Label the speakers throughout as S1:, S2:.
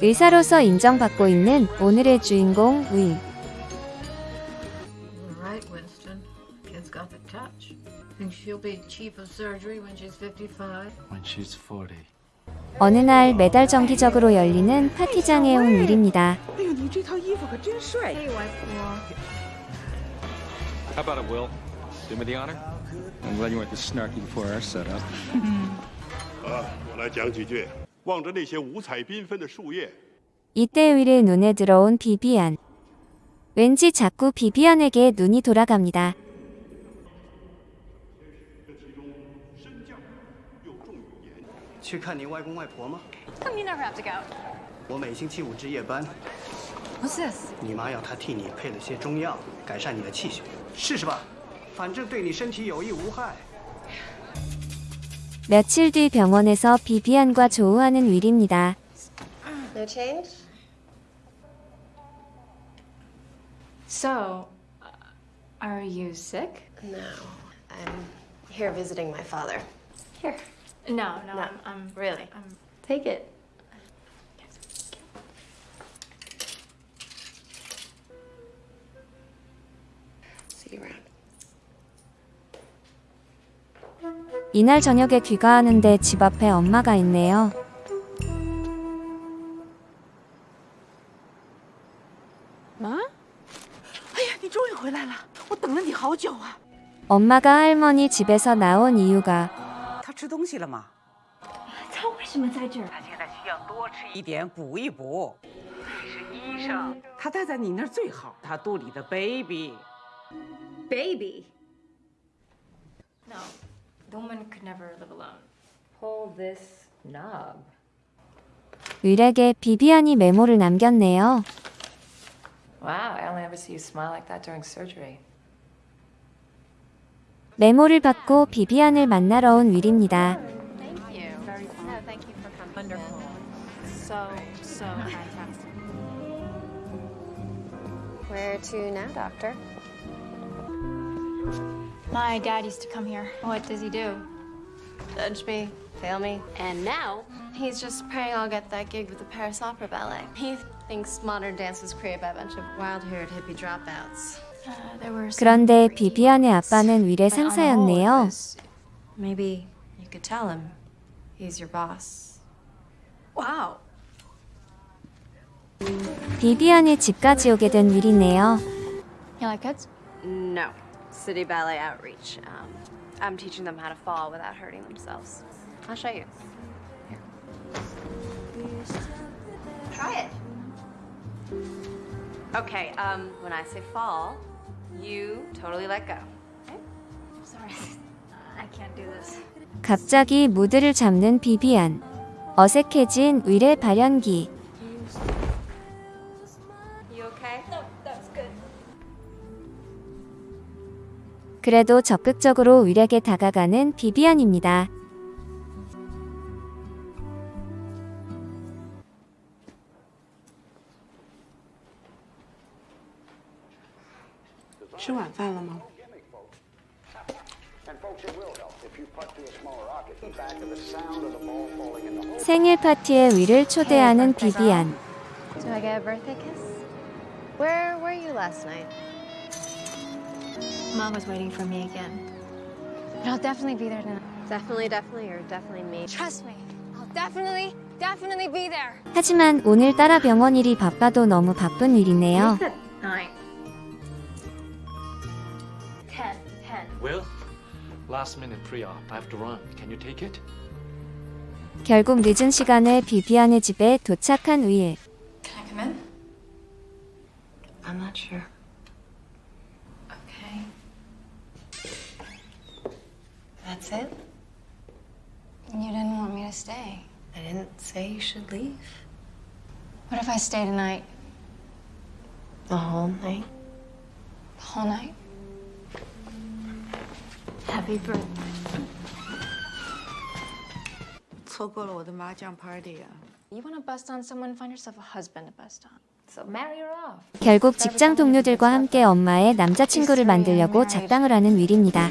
S1: 의사로서 인정받고 있는 오늘의 주인공 윌.
S2: Right, Winston. Kid's got the touch. Think she'll be chief of surgery when she's 55?
S3: When she's 40.
S1: 어느 날 매달 정기적으로 열리는 파티장에 온 윌입니다.
S3: How about it, Will? Do me the honor? I'm glad you went to snarky before our setup.
S4: 啊，我来讲几句。望着那些五彩缤纷的树叶，
S1: 이때 윌의 눈에 들어온 비비안. 왠지 자꾸 비비안에게 눈이 돌아갑니다.
S5: 去看你外公外婆吗？
S6: Come, you never have to go.
S5: 我每星期五值夜班，
S6: What's this?
S5: 你妈要她替你配了些中药，改善你的气血，试试吧，反正对你身体有益无害。
S1: 며칠 뒤 병원에서 비비안과 조우하는 윌입니다.
S7: No change?
S6: So, uh, are you sick?
S7: No. I'm here visiting my father.
S6: Here. No, no,
S7: No,
S6: I'm, I'm
S7: really.
S6: I'm
S7: Take it.
S1: 이날 저녁에 귀가하는데 집 앞에 엄마가 있네요. 엄마가 할머니 집에서 나온 이유가
S6: The woman could never live alone.
S2: Pull this knob.
S1: 의뢰게 비비안이 메모를 남겼네요.
S2: Wow, I only ever see you smile like that during surgery.
S1: 메모를 받고 비비안을 만나러 온 윌입니다.
S7: Where to now, doctor?
S6: My dad used to come here. What does he do?
S7: Judge me, fail me. And now, he's just praying I'll get that gig with the Paris Opera Ballet. He thinks modern dance was created by a bunch of wild-haired hippie dropouts.
S6: Uh, there were some
S1: 그런데
S6: freaky
S1: 비비안의
S6: moments,
S1: 아빠는 윌의
S6: but on the whole, it
S1: 상사였네요.
S6: was-
S7: Maybe you could tell him he's your boss.
S6: Wow.
S1: 비비안의 집까지 오게 된 윌이네요.
S6: You like kids?
S7: No. City Ballet Outreach. Um, I'm teaching them how to fall without hurting themselves. I'll show you. Here. Try it. Okay, um, when I say fall, you totally let go. Okay?
S6: Sorry. I can't do this.
S1: 갑자기 무드를 잡는 비비안. 어색해진 윌의 발연기.
S7: You okay?
S6: No,
S1: 그래도 적극적으로 위력에 다가가는 비비안입니다. 생일 파티에 위를 초대하는 비비안.
S7: Do I get a birthday kiss? Where were you last night?
S6: Mom was waiting for me again. But I'll definitely be there tonight.
S7: Definitely, definitely, or definitely me.
S6: Trust me. I'll definitely, definitely be there.
S1: 하지만 오늘따라 병원 일이 바빠도 너무 바쁜 윌이네요.
S6: Nine. Ten. Ten.
S3: Will? Last minute pre-op. I have to run. Can you take it?
S1: 결국 늦은 시간에 비비안의 집에 도착한 윌.
S6: Can I come in?
S7: I'm not sure. That's it?
S6: You didn't want me to stay.
S7: I didn't say you should leave.
S6: What if I stay tonight?
S7: The whole night?
S6: The whole night? Happy birthday.
S8: 错过了我的麻将 party 啊！
S6: You want to bust on someone, find yourself a husband to bust on.
S2: So marry her off.
S1: 결국 직장 동료들과 함께 엄마의 남자친구를 만들려고 작당을 하는 윌입니다.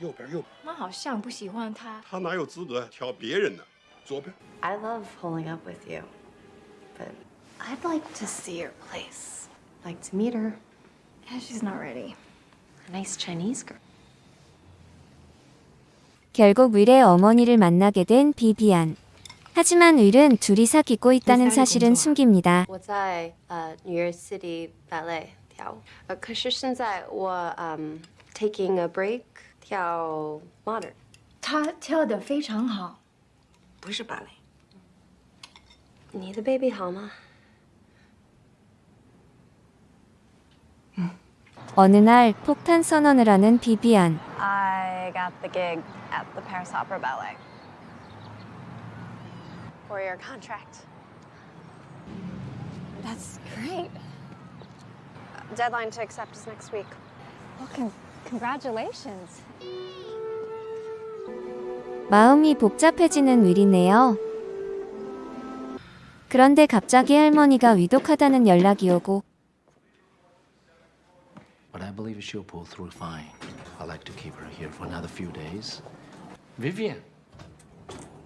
S4: 右边，右边，
S6: 妈好像不喜欢他。
S4: 他哪有资格挑别人呢？左边。
S7: I love pulling up with you, but I'd like to see your place. Like to meet her.
S6: Yeah, she's not ready.
S7: A nice Chinese girl.
S1: 결국 윌의 어머니를 만나게 된 비비안. 하지만 윌은 둘이 사귀고 있다는 사실은 숨깁니다.
S7: 我在呃 New York City Ballet 跳舞，呃，可是现在我嗯 taking a break 跳 modern。
S6: 她跳得非常好。
S2: 不是芭蕾。
S7: 你的 baby 好吗？
S1: 어느 날 폭탄 선언을 하는 비비안.
S9: I got the gig at the Paris Opera Ballet.
S7: For your contract.
S6: That's great.
S7: Deadline to accept is next week.
S9: Well, con- Congratulations.
S1: 마음이 복잡해지는 일이네요. 그런데 갑자기 할머니가 위독하다는 연락이 오고
S10: But I believe she'll pull through fine. I'd like to keep her here for another few days. Vivian,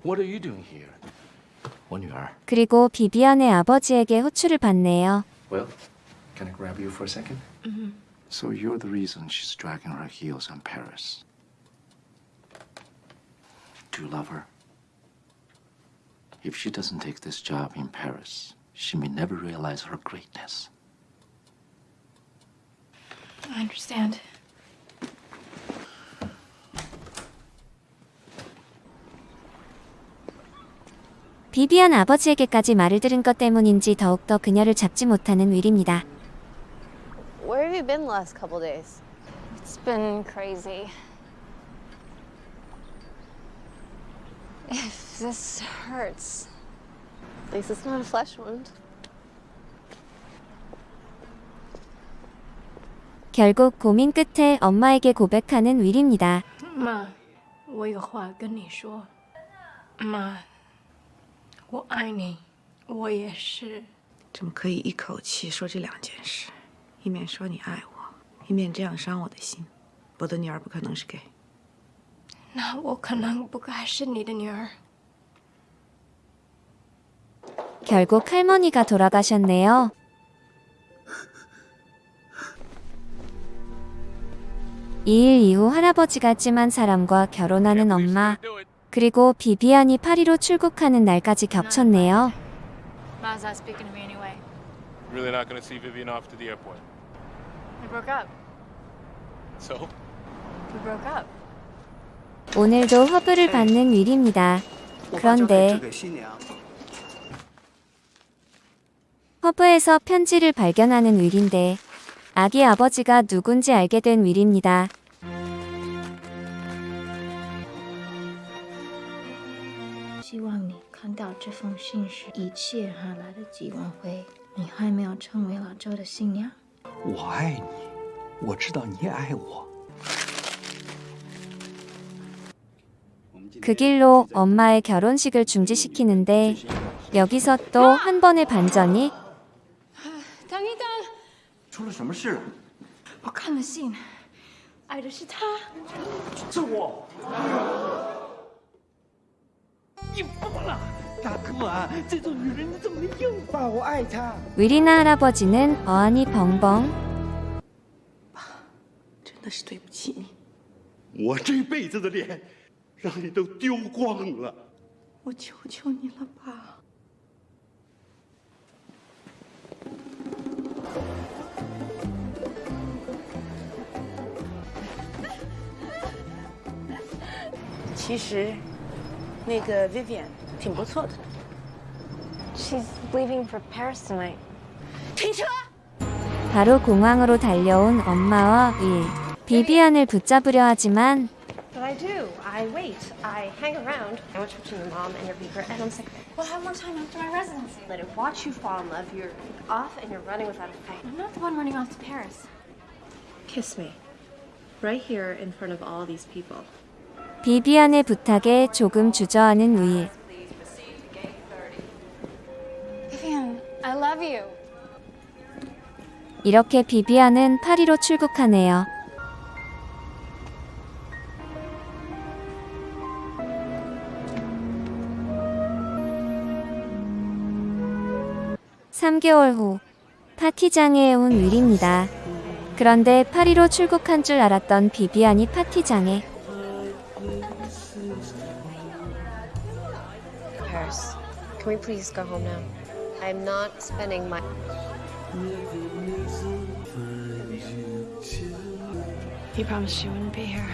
S10: what are you doing here? When you are.
S1: 그리고 비비안의 아버지에게 호출을 받네요.
S10: Well, can I grab you for a second? Mm-hmm. So you're the reason she's dragging her heels in Paris. Do you love her? If she doesn't take this job in Paris, she may never realize her greatness.
S6: I understand.
S1: 비비안 아버지에게까지 말을 들은 것 때문인지 더욱더 그녀를 잡지 못하는 윌입니다.
S7: Where have you been the last couple days?
S9: It's been crazy. If this hurts,
S7: At least it's not a flesh wound.
S1: 결국 고민 끝에 엄마에게 고백하는 윌입니다.
S6: 妈，我有话跟你说。妈，我爱你，我也是。
S2: 怎么可以一口气说这两件事？ 一面说你爱我，一面这样伤我的心。我的女儿不可能是 gay。
S6: 那我可能不该是你的女儿。
S1: 결국 할머니가 돌아가셨네요. 이 일 이후 할아버지가 찜한 사람과 결혼하는 엄마, 그리고 비비안이 파리로 출국하는 날까지 겹쳤네요. 오늘도 허브를 받는 윌입니다. 그런데 허브에서 편지를 발견하는 윌인데 아기 아버지가 누군지 알게 된 윌입니다.
S11: 希望你看到这封信时，一切还来得及挽回。你还没有成为老周的新娘。
S12: 我爱你，我知道你也爱我。
S1: 그 길로 엄마의 결혼식을 중지시키는데 여기서 또 한 번의 반전이
S6: 等一等，
S12: 出了什么事？
S6: 我看了信，爱的是他。
S12: 是我。你疯了， 大哥啊！这种女人你怎么能硬把我爱她？
S1: 윌이나 할아버지는 어안이 벙벙
S2: 真的是对不起你，
S4: 我这辈子的脸，让你都丢光了。
S2: 我求求你了，爸。
S8: 其实， 那个 Vivian 挺不错的。
S9: she's leaving for Paris tonight.
S8: 停车！
S1: 바로 공항으로 달려온 엄마와 윌 비비안을 붙잡으려 하지만
S6: But I do. I
S7: I wait. I hang around. I watch watching your mom and your beaker, and I'm sick of it.
S9: We'll have more time after my residency.
S7: Let it watch you fall in love. You're off and you're running without a fight.
S9: I'm not the one running off to Paris.
S7: Kiss me. Right here in front of all these people.
S1: 비비안의 부탁에 조금 주저하는 우일.
S9: Vivian, I love you.
S1: 이렇게 비비안은 파리로 출국하네요. 삼개월 후, 파티장에 온 윌입니다. 그런데 파리로 출국한 줄 알았던 비비안이 파티장에
S7: can we please go home now? I'm not spending my.
S2: You promised you wouldn't be here.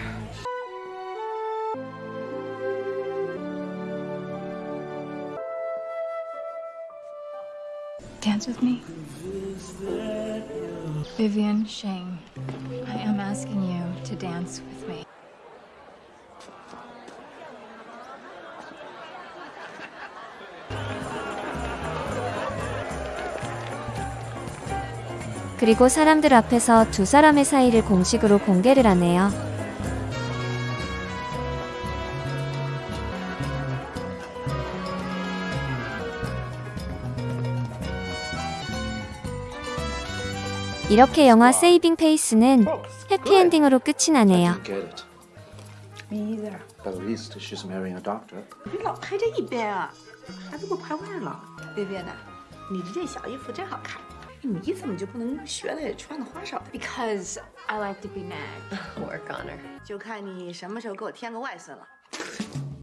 S11: Dance with me. Vivian Shang, I am asking you to dance with me.
S1: 그리고 사람들 앞에서 두 사람의 사이를 공식으로 공개를 하네요. 이렇게 영화 세이빙 페이스는 해피엔딩으로 끝이 나네요.
S10: Get it.
S2: Me either.
S10: At least she's marrying a doctor.
S2: 别老拍这一边啊，孩子给我拍坏了。薇薇呢？你这件小衣服真好看， 你怎么就不能学的穿的花哨点
S9: ？Because I like to be nagged.
S7: Work on her.
S2: 就看你什么时候给我添个外孙了。